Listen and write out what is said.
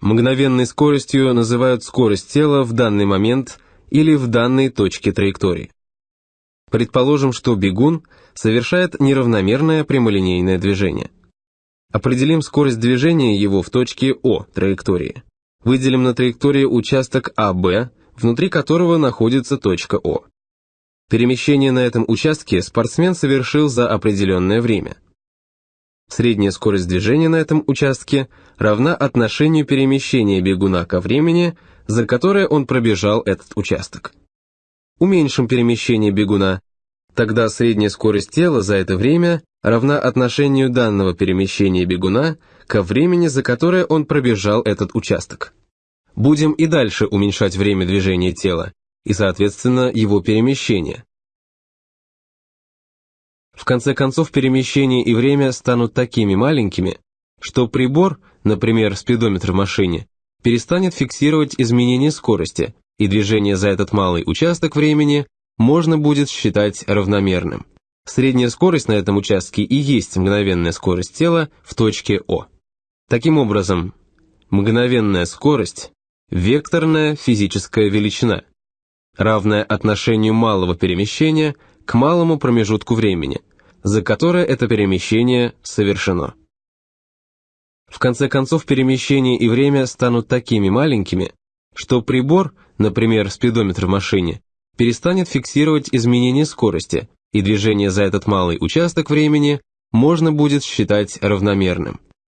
Мгновенной скоростью называют скорость тела в данный момент или в данной точке траектории. Предположим, что бегун совершает неравномерное прямолинейное движение. Определим скорость движения его в точке О траектории. Выделим на траектории участок АБ, внутри которого находится точка О. Перемещение на этом участке спортсмен совершил за определенное время. Средняя скорость движения на этом участке равна отношению перемещения бегуна ко времени, за которое он пробежал этот участок. Уменьшим перемещение бегуна, тогда средняя скорость тела за это время равна отношению данного перемещения бегуна ко времени, за которое он пробежал этот участок. Будем и дальше уменьшать время движения тела, и, соответственно, его перемещение. В конце концов, перемещение и время станут такими маленькими, что прибор, например, спидометр в машине, перестанет фиксировать изменение скорости, и движение за этот малый участок времени можно будет считать равномерным. Средняя скорость на этом участке и есть мгновенная скорость тела в точке О. Таким образом, мгновенная скорость – векторная физическая величина, равная отношению малого перемещения к малому промежутку времени, за которое это перемещение совершено. В конце концов, перемещение и время станут такими маленькими, что прибор, например, спидометр в машине, перестанет фиксировать изменение скорости, и движение за этот малый участок времени можно будет считать равномерным.